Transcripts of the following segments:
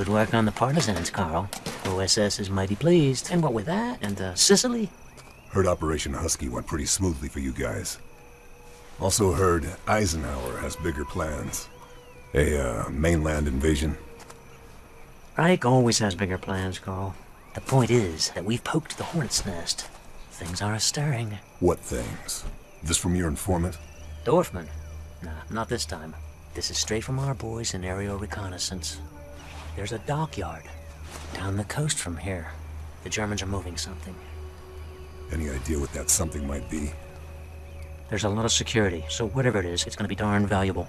Good work on the partisans, Karl. OSS is mighty pleased. And what with that, and uh, Sicily? Heard Operation Husky went pretty smoothly for you guys. Also heard Eisenhower has bigger plans. A, uh, mainland invasion. Ike always has bigger plans, Karl. The point is that we've poked the hornet's nest. Things are stirring. What things? This from your informant? Dorfman? Nah, not this time. This is straight from our boys in aerial reconnaissance. There's a dockyard down the coast from here. The Germans are moving something. Any idea what that something might be? There's a lot of security, so whatever it is, it's gonna be darn valuable.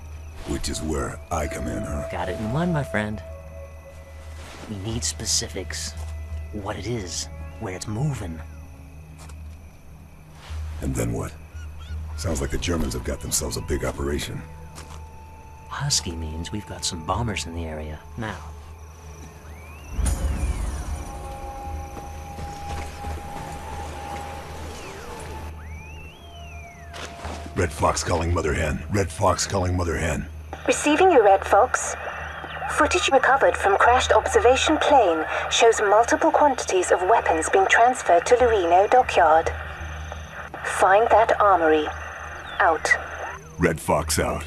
Which is where I come in, huh? Got it in mind, my friend. We need specifics. What it is, where it's moving. And then what? Sounds like the Germans have got themselves a big operation. Husky means we've got some bombers in the area. Now, Red Fox calling Mother Hen. Red Fox calling Mother Hen. Receiving you, Red Fox. Footage recovered from crashed observation plane shows multiple quantities of weapons being transferred to Lorino Dockyard. Find that armory. Out. Red Fox out.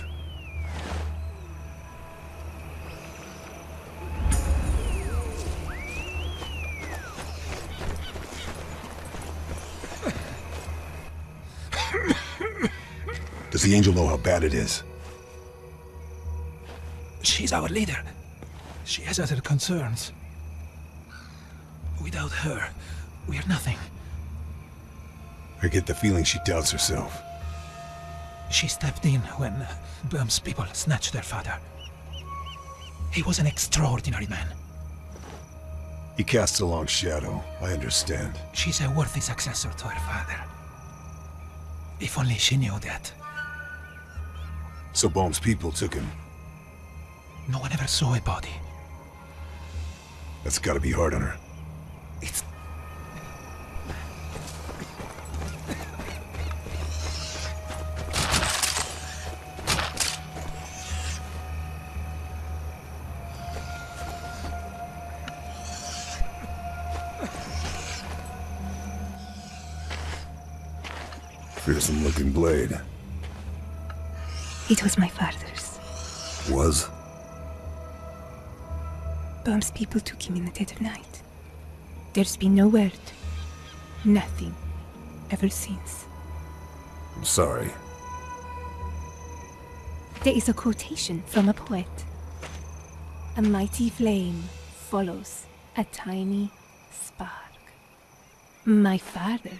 Does the angel know how bad it is? She's our leader. She has other concerns. Without her, we're nothing. I get the feeling she doubts herself. She stepped in when Böhm's people snatched their father. He was an extraordinary man. He casts a long shadow, I understand. She's a worthy successor to her father. If only she knew that. So Böhm's people took him. No one ever saw a body. That's gotta be hard on her. It's... Fearsome looking blade. It was my father's. Was? Böhm's people took him in the dead of night. There's been no word. Nothing. Ever since. I'm sorry. There is a quotation from a poet. A mighty flame follows a tiny spark. My father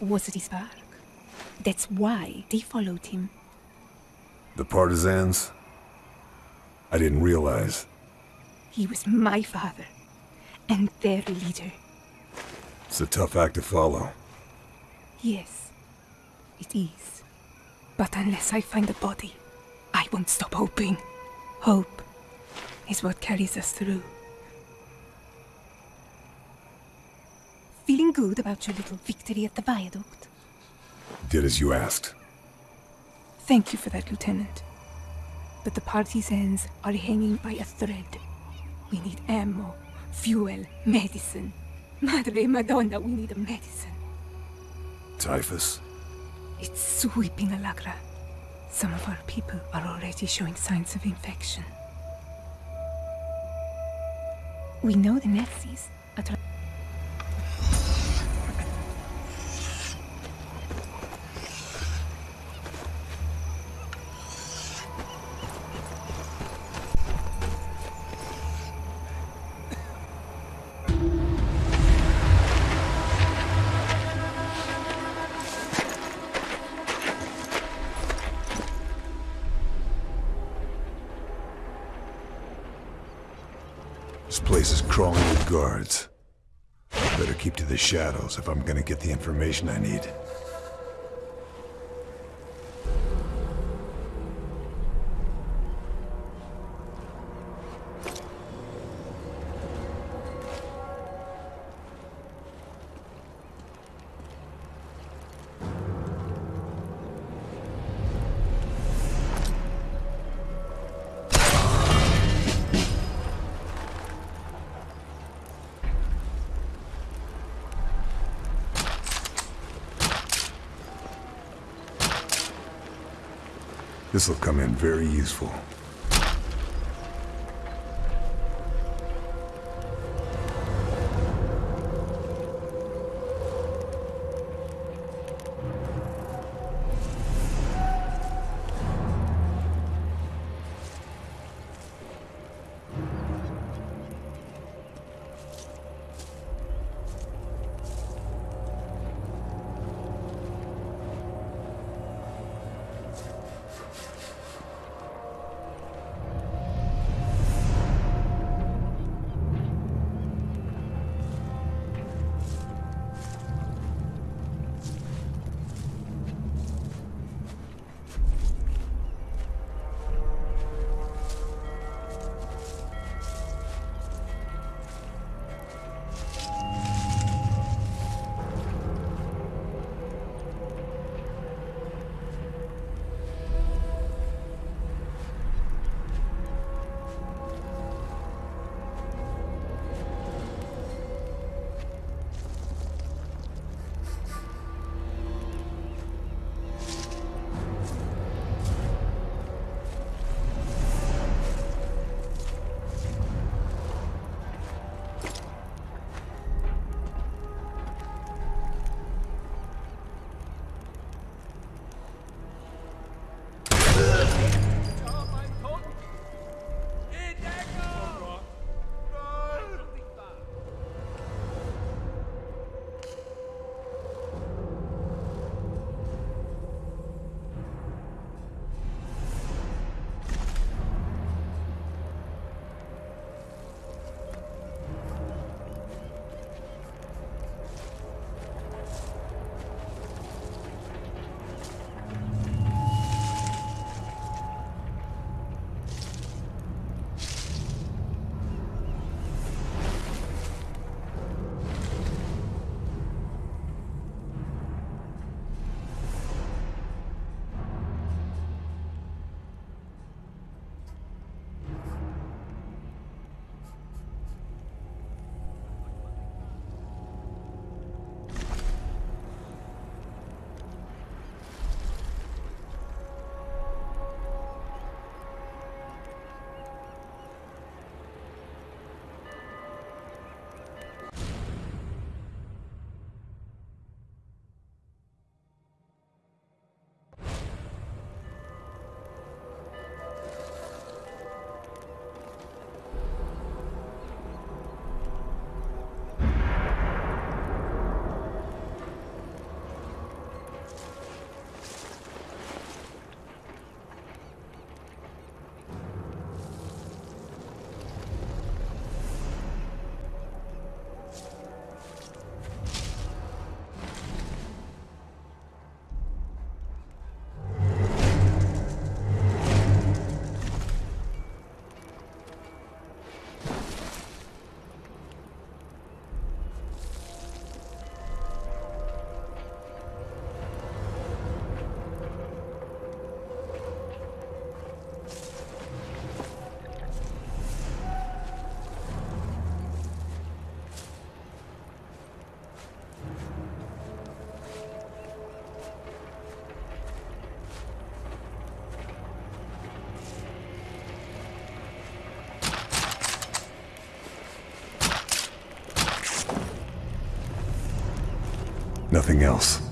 was the spark. That's why they followed him. The partisans? I didn't realize. He was my father and their leader. It's a tough act to follow. Yes, it is. But unless I find the body, I won't stop hoping. Hope is what carries us through. Feeling good about your little victory at the viaduct? Did as you asked. Thank you for that, Lieutenant. But the party's partisans are hanging by a thread. We need ammo, fuel, medicine. Madre Madonna, we need a medicine. Typhus? It's sweeping Alagra. Some of our people are already showing signs of infection. We know the Nazis shadows if I'm gonna get the information I need. This'll come in very useful. Nothing else.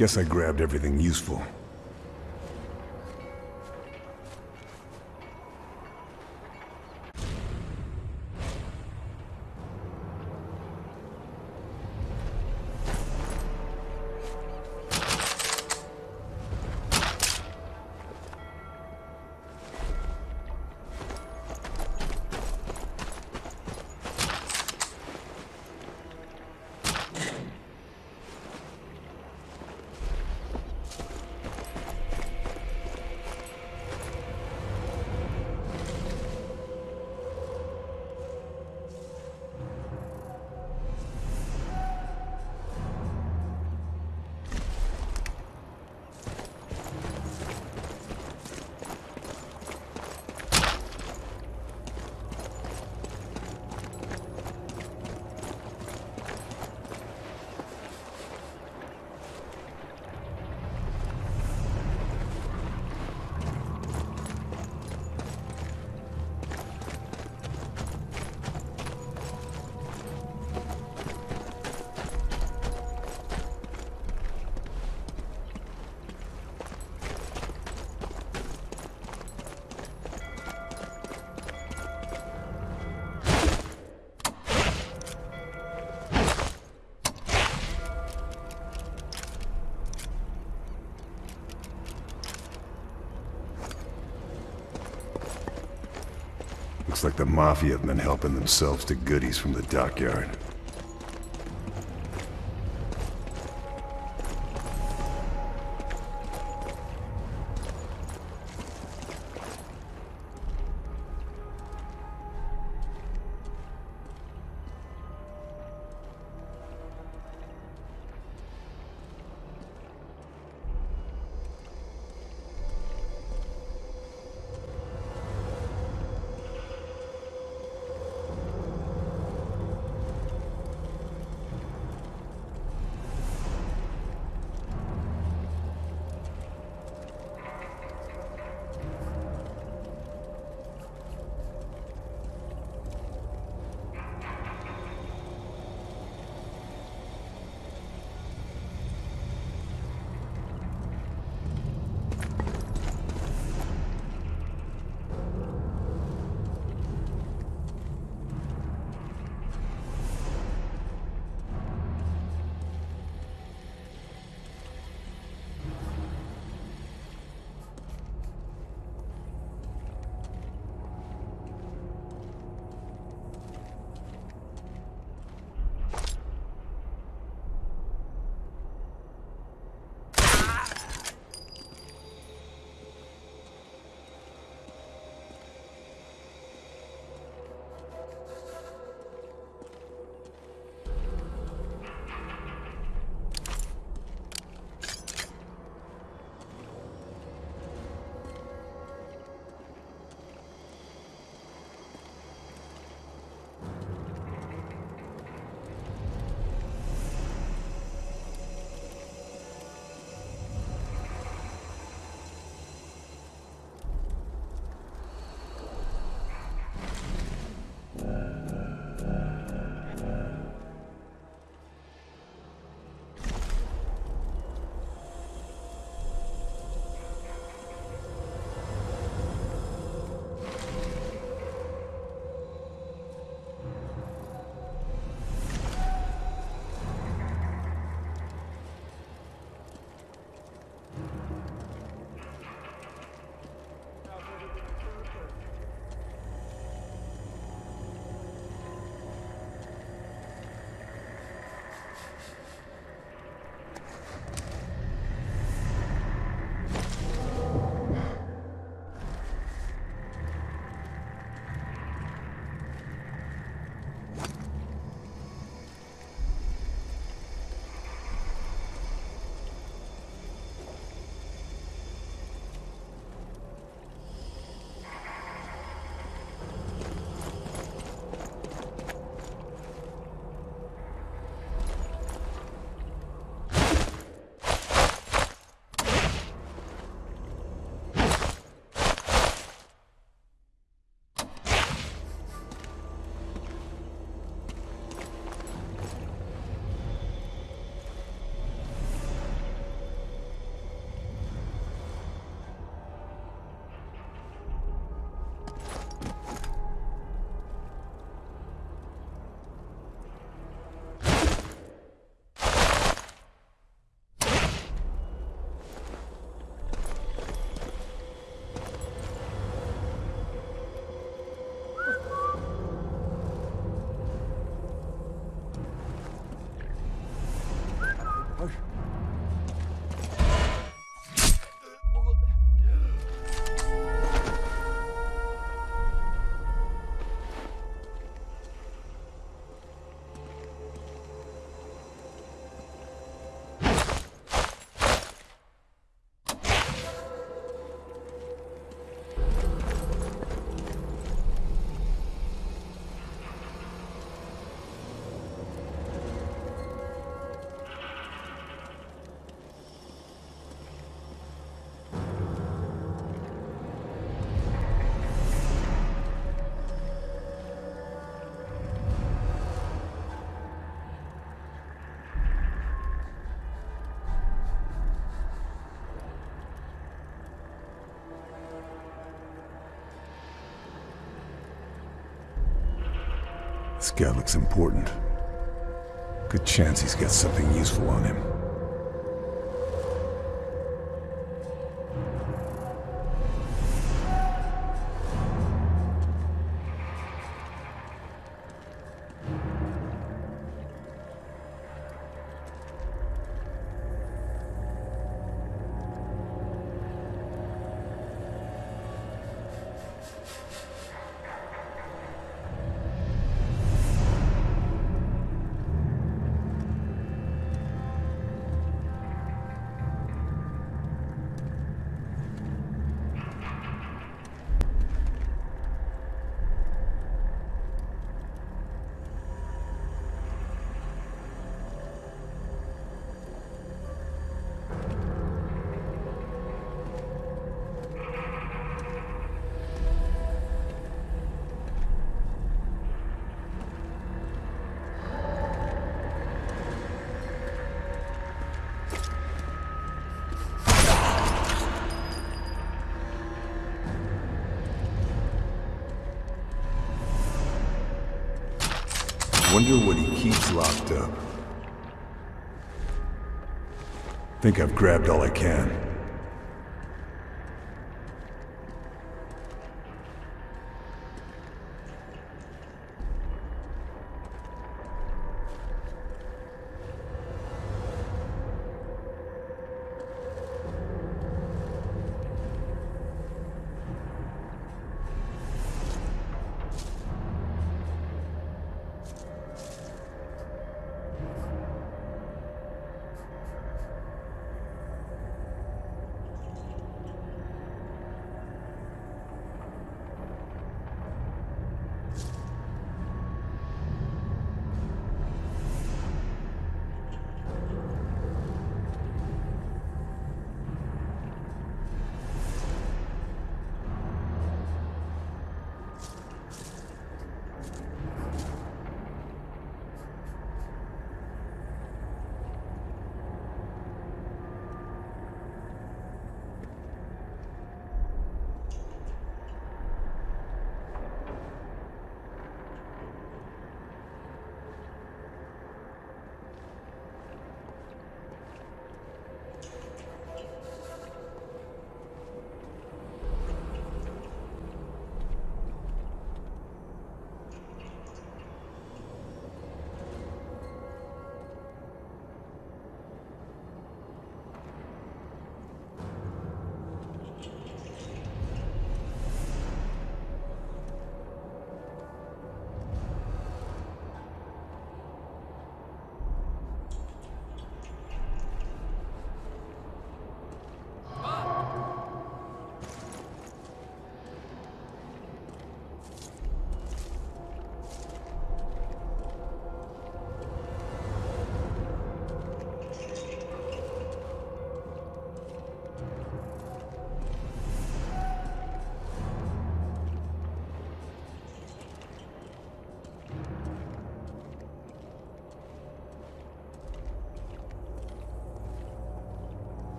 Guess I grabbed everything useful. Looks like the Mafia have been helping themselves to goodies from the dockyard. This guy looks important. Good chance he's got something useful on him. Wonder what he keeps locked up. Think I've grabbed all I can.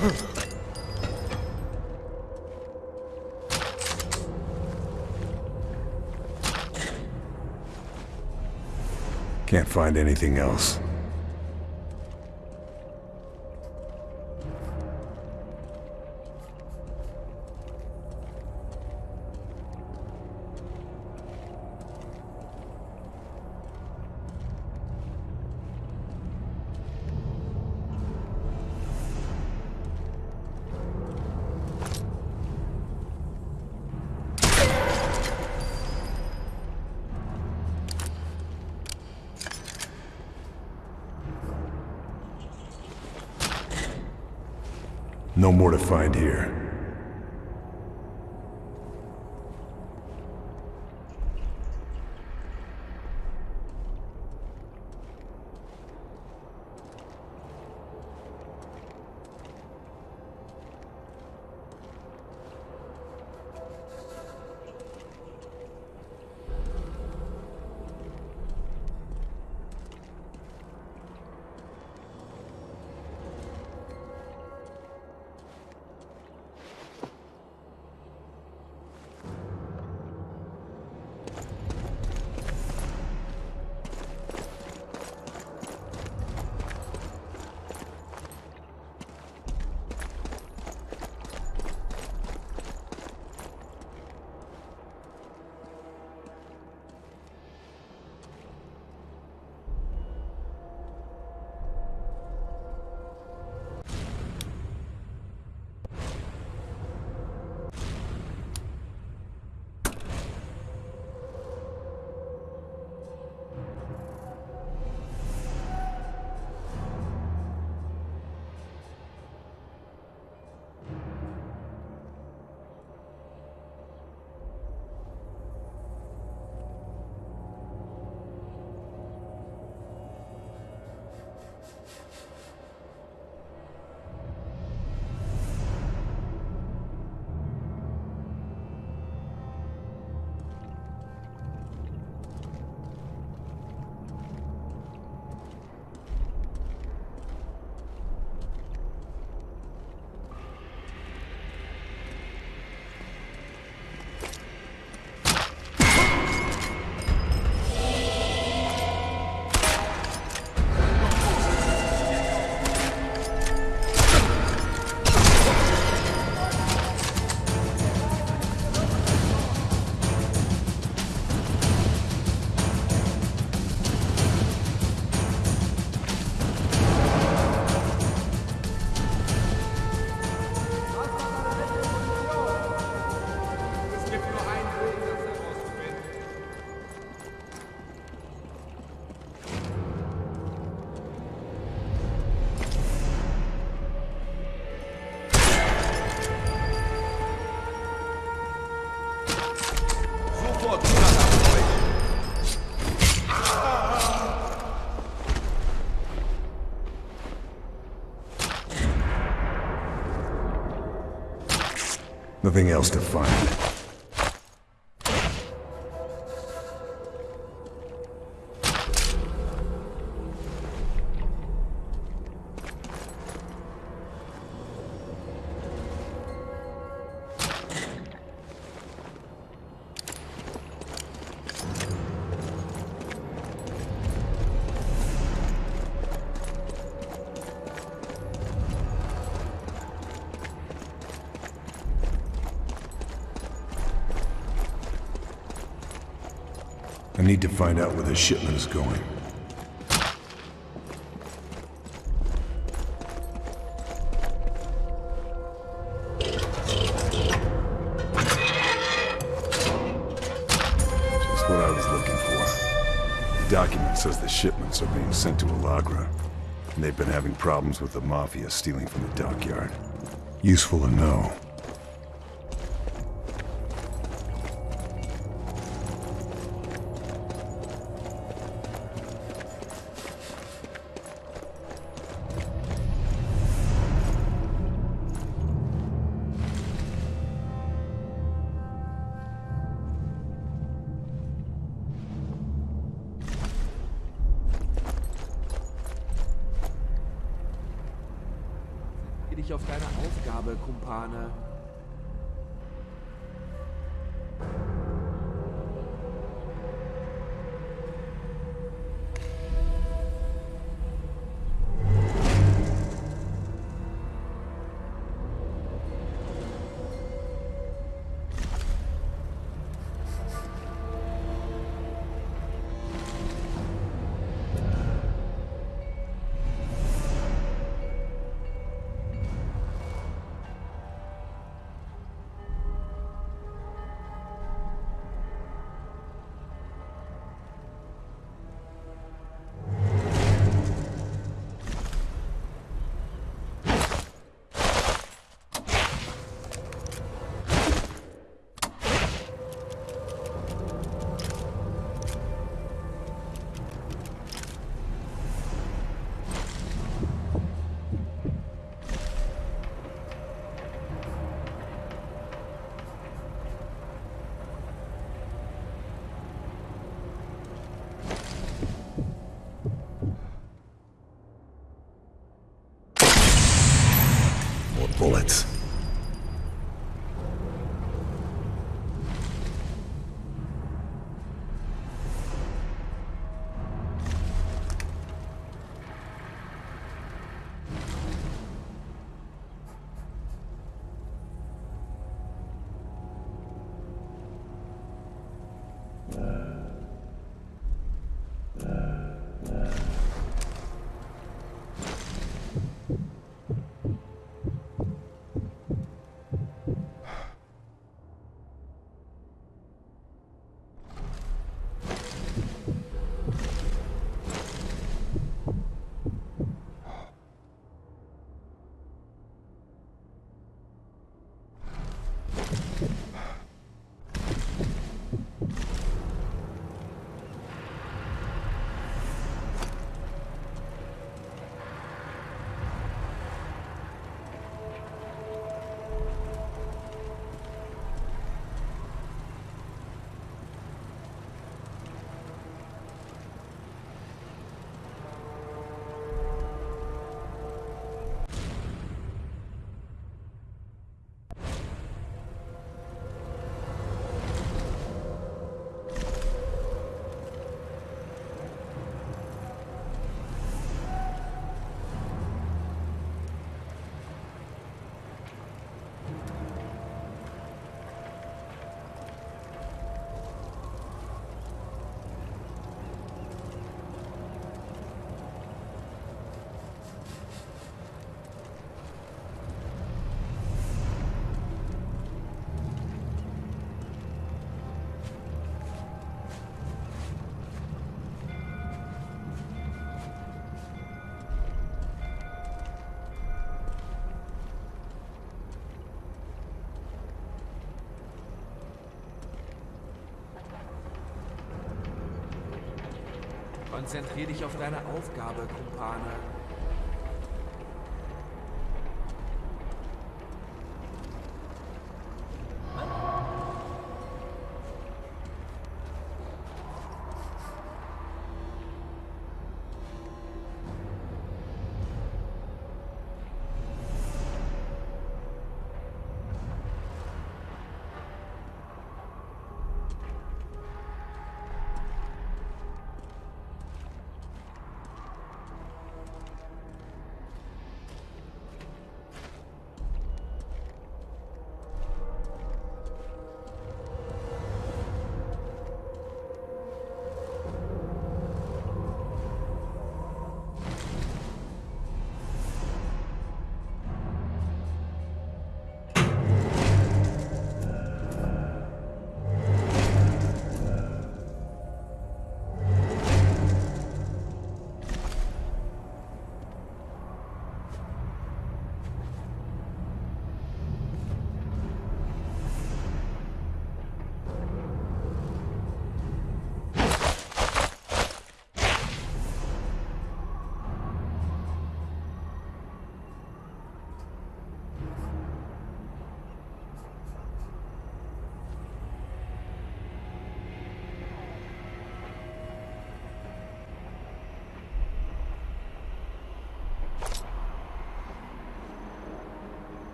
Can't find anything else. Find here. Nothing else to find. I need to find out where the shipment is going. Just what I was looking for. The document says the shipments are being sent to Allagra, and they've been having problems with the Mafia stealing from the dockyard. Useful to know. Konzentrier dich auf deine Aufgabe, Kumpane.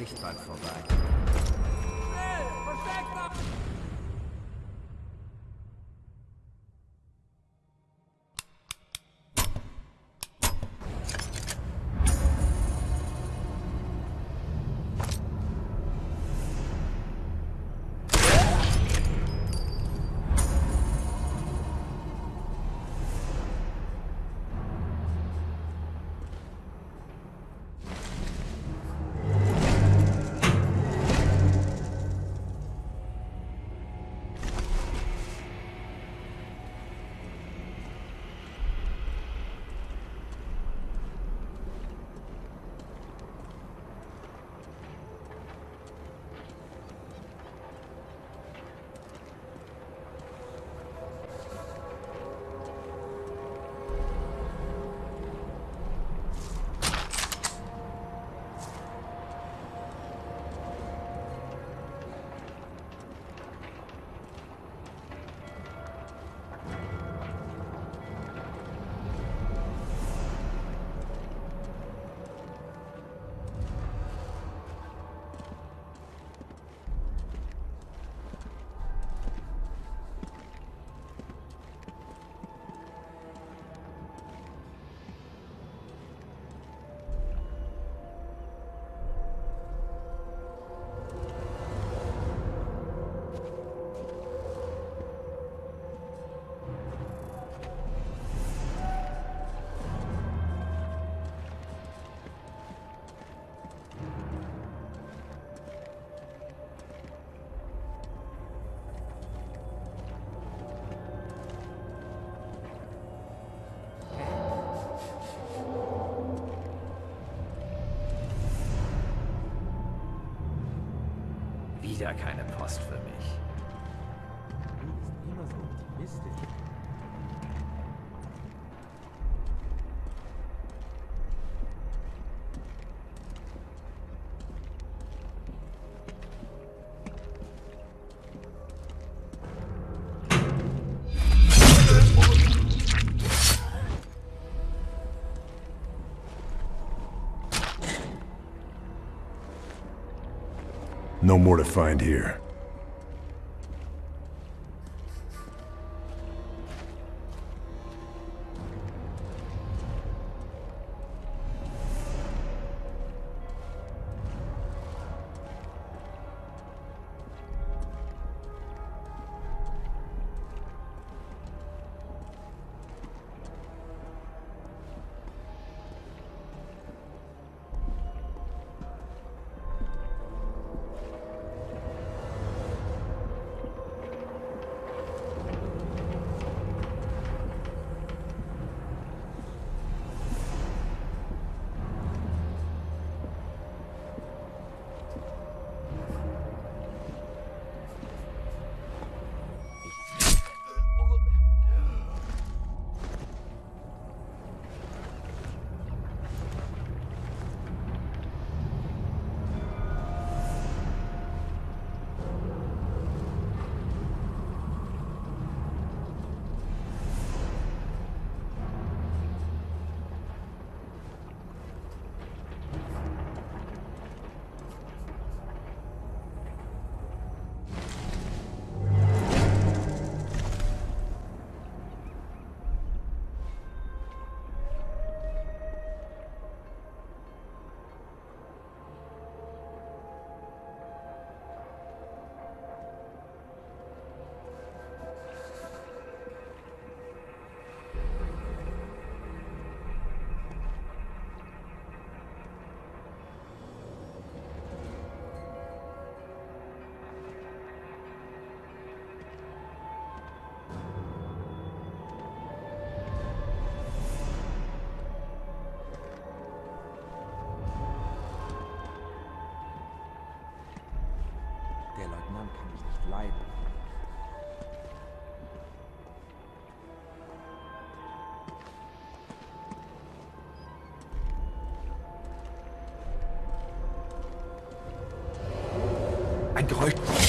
Schichtbank vorbei. Schnell! Versteckt Wieder keine Post für mich. More to find here. kann ich nicht leiden. Ein Geräusch.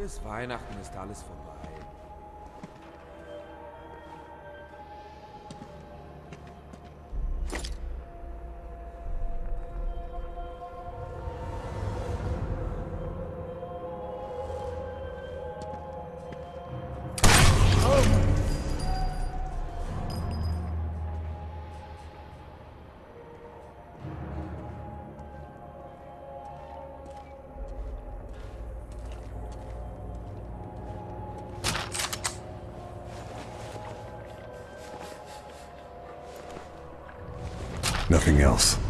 Bis Weihnachten ist alles vorbei. Nothing else.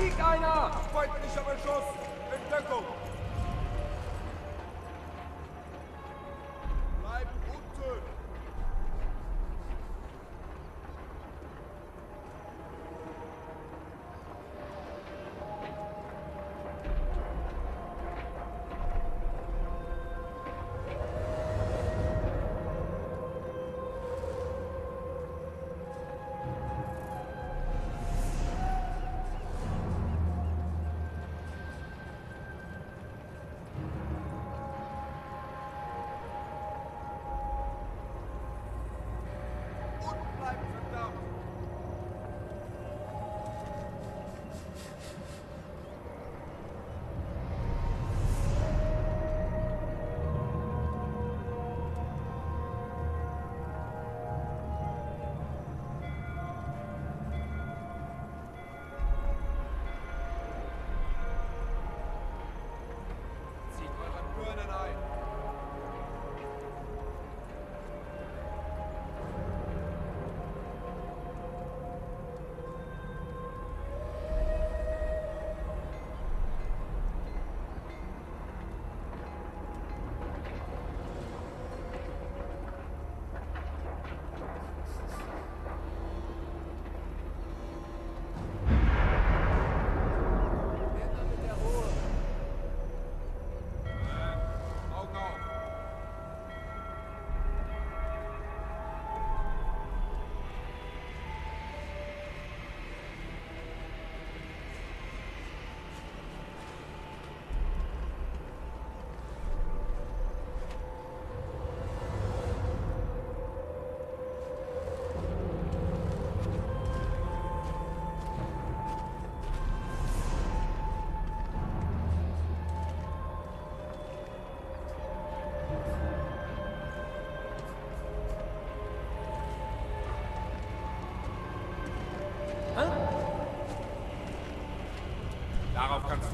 Sieg einer!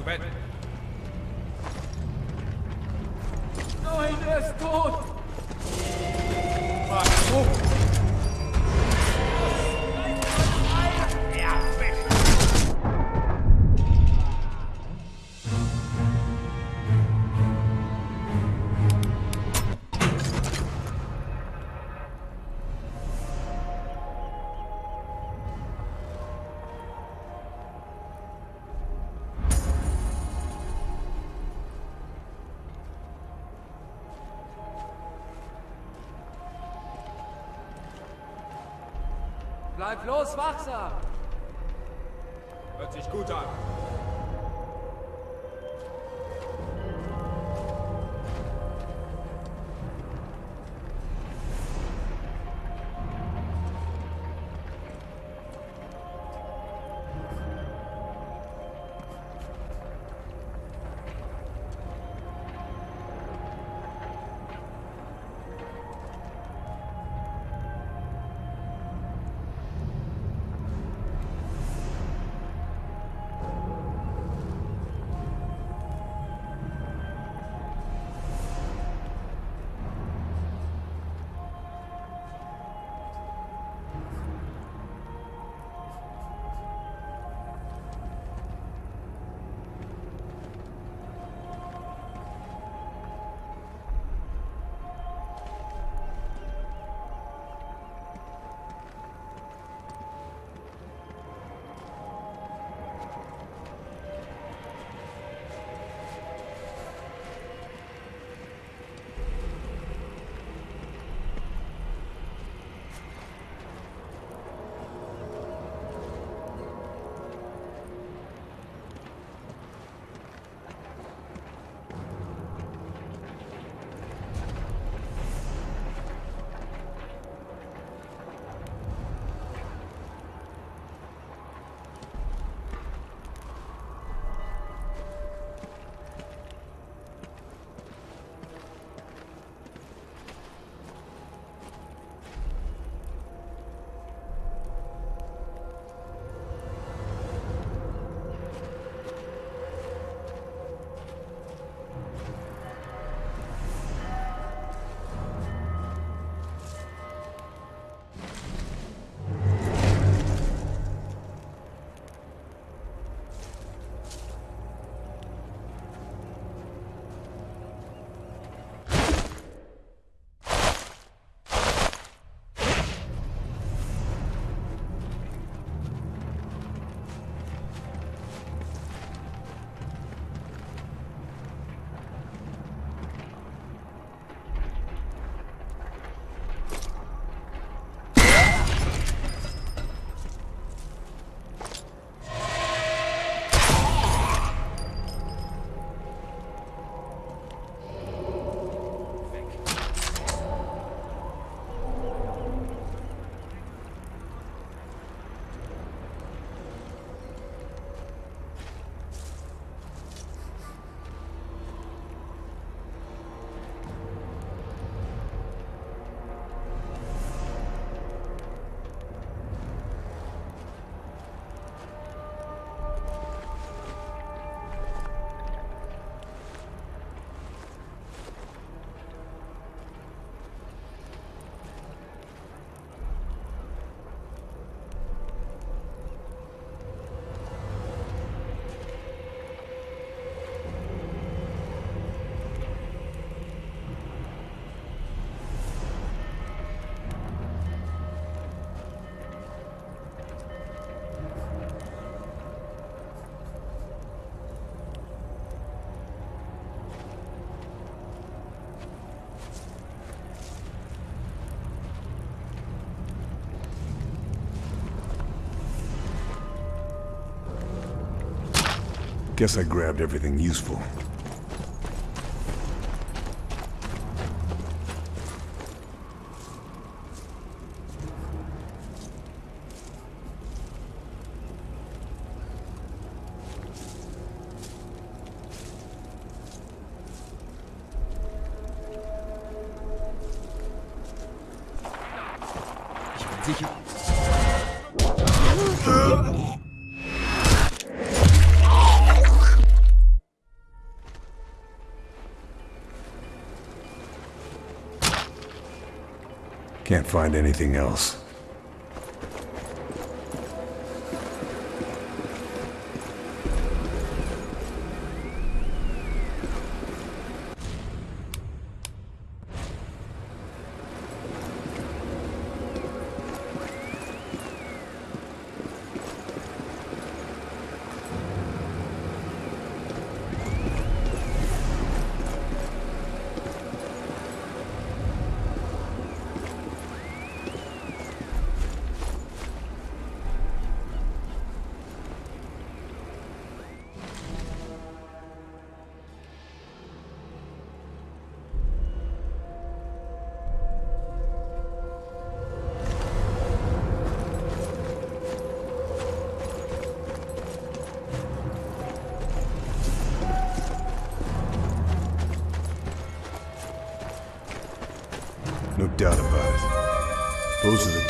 准备 Bleib bloß wachsam. Hört sich gut an. Guess I grabbed everything useful. Find anything else.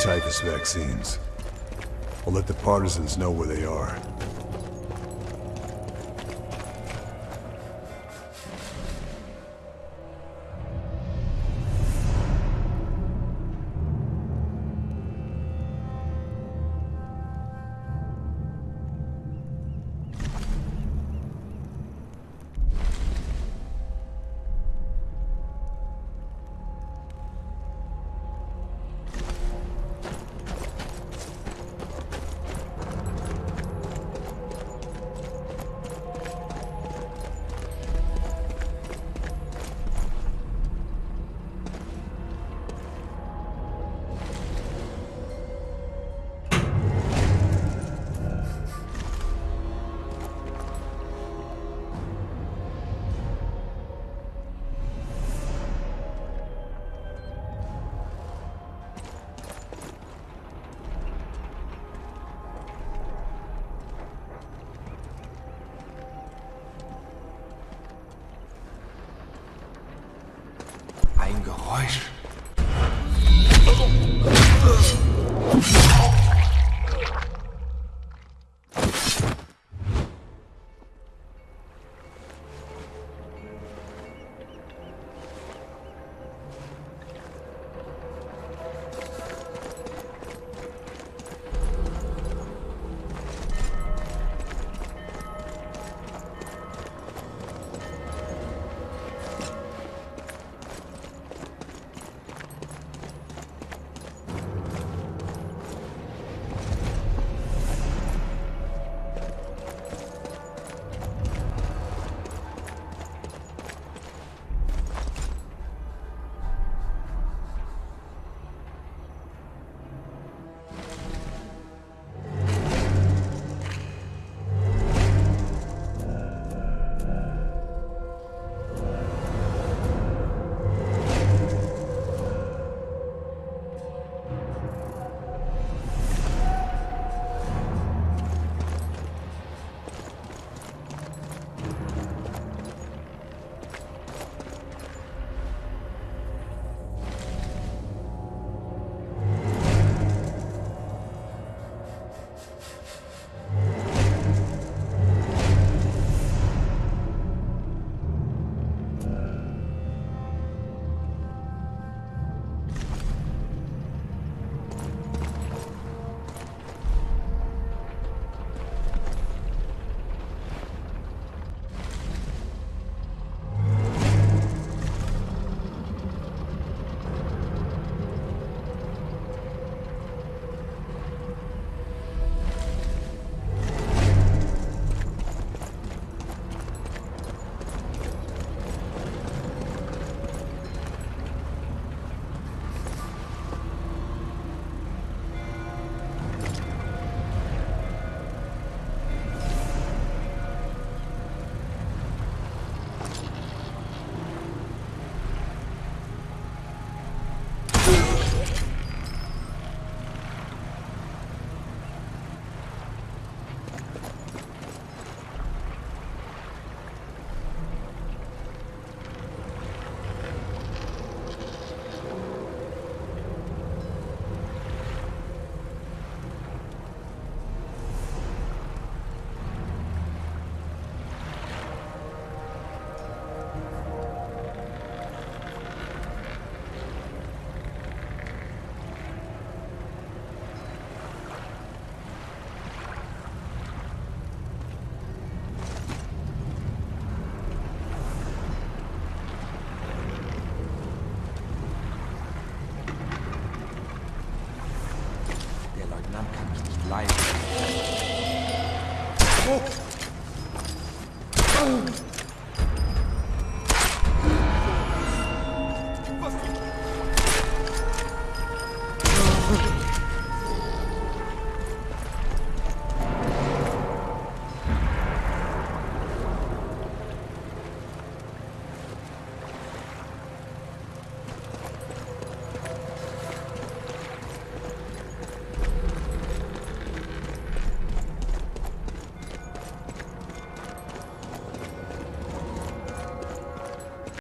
Typhus vaccines. I'll let the partisans know where they are.